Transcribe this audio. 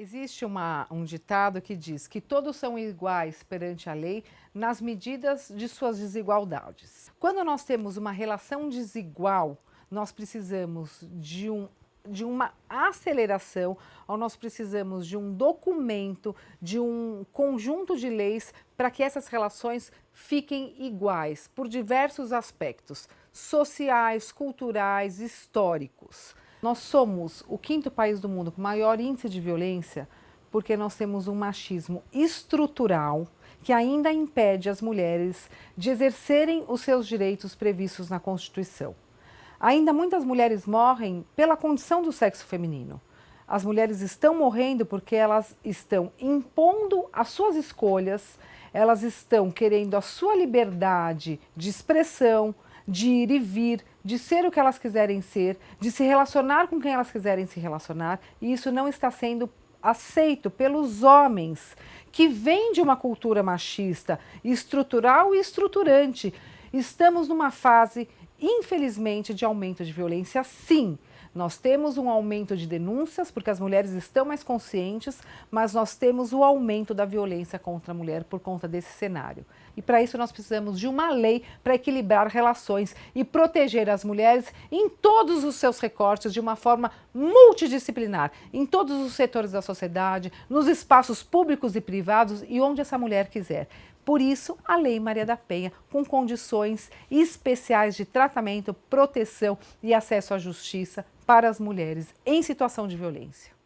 Existe uma, um ditado que diz que todos são iguais perante a lei nas medidas de suas desigualdades. Quando nós temos uma relação desigual, nós precisamos de, um, de uma aceleração, ou nós precisamos de um documento, de um conjunto de leis para que essas relações fiquem iguais por diversos aspectos sociais, culturais, históricos. Nós somos o quinto país do mundo com maior índice de violência porque nós temos um machismo estrutural que ainda impede as mulheres de exercerem os seus direitos previstos na Constituição. Ainda muitas mulheres morrem pela condição do sexo feminino. As mulheres estão morrendo porque elas estão impondo as suas escolhas, elas estão querendo a sua liberdade de expressão, de ir e vir, de ser o que elas quiserem ser, de se relacionar com quem elas quiserem se relacionar, e isso não está sendo aceito pelos homens, que vêm de uma cultura machista, estrutural e estruturante. Estamos numa fase, infelizmente, de aumento de violência, sim, nós temos um aumento de denúncias, porque as mulheres estão mais conscientes, mas nós temos o aumento da violência contra a mulher por conta desse cenário. E para isso nós precisamos de uma lei para equilibrar relações e proteger as mulheres em todos os seus recortes de uma forma multidisciplinar, em todos os setores da sociedade, nos espaços públicos e privados e onde essa mulher quiser. Por isso, a Lei Maria da Penha, com condições especiais de tratamento, proteção e acesso à justiça para as mulheres em situação de violência.